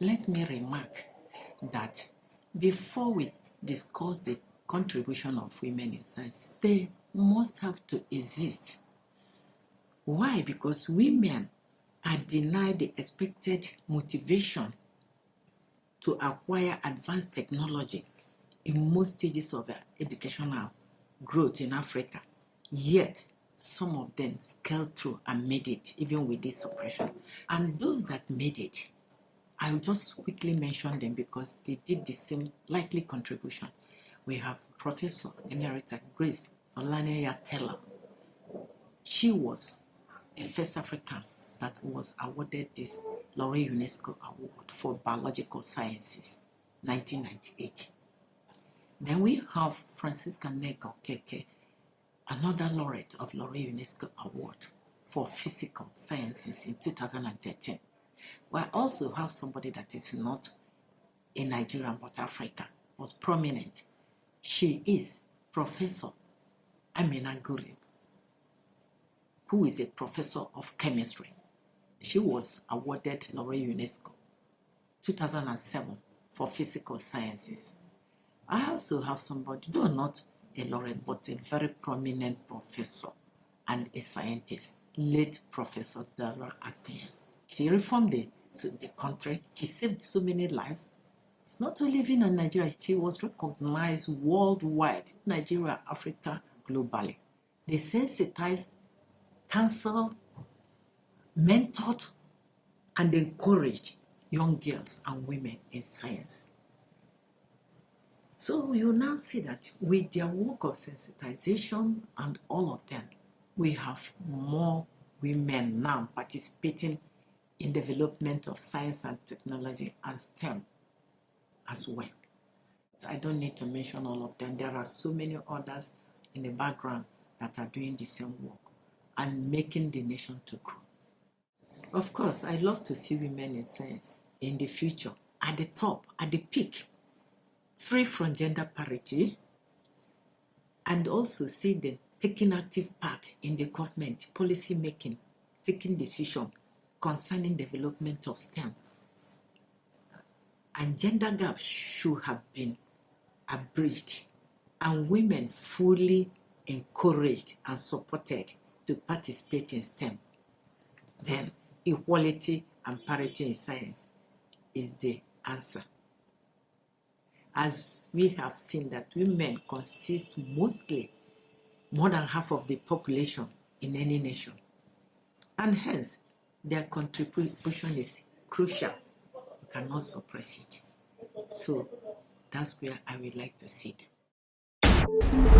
let me remark that before we discuss the contribution of women in science, they must have to exist. Why? Because women are denied the expected motivation to acquire advanced technology in most stages of educational growth in Africa. Yet, some of them scaled through and made it, even with this suppression. And those that made it, I'll just quickly mention them because they did the same likely contribution. We have Professor Emerita Grace Oladunni Taylor. She was the first African that was awarded this L'Oréal UNESCO Award for Biological Sciences, 1998. Then we have Francisca Nneka Okeke, another laureate of L'Oréal UNESCO Award for Physical Sciences in 2013. We also have somebody that is not a Nigerian but African, was prominent. She is Professor Ameenah Gurib, who is a professor of chemistry. She was awarded L'Oréal UNESCO 2007 for physical sciences. I also have somebody, though not a laureate, but a very prominent professor and a scientist, late Professor Dara Akpen. She reformed the, so the country. She saved so many lives. It's not only living in Nigeria, she was recognized worldwide, Nigeria, Africa, globally. They sensitized, counseled, mentored, and encouraged young girls and women in science. So you now see that with their work of sensitization and all of them, we have more women now participating in development of science and technology and STEM as well. I don't need to mention all of them. There are so many others in the background that are doing the same work and making the nation to grow. Of course, I love to see women in science in the future, at the top, at the peak, free from gender parity, and also see them taking active part in the government policy making, taking decision concerning development of STEM. And gender gap should have been abridged and women fully encouraged and supported to participate in STEM. Then equality and parity in science is the answer as we have seen that women consist mostly more than half of the population in any nation. And hence, their contribution is crucial. You cannot suppress it. So that's where I would like to see them.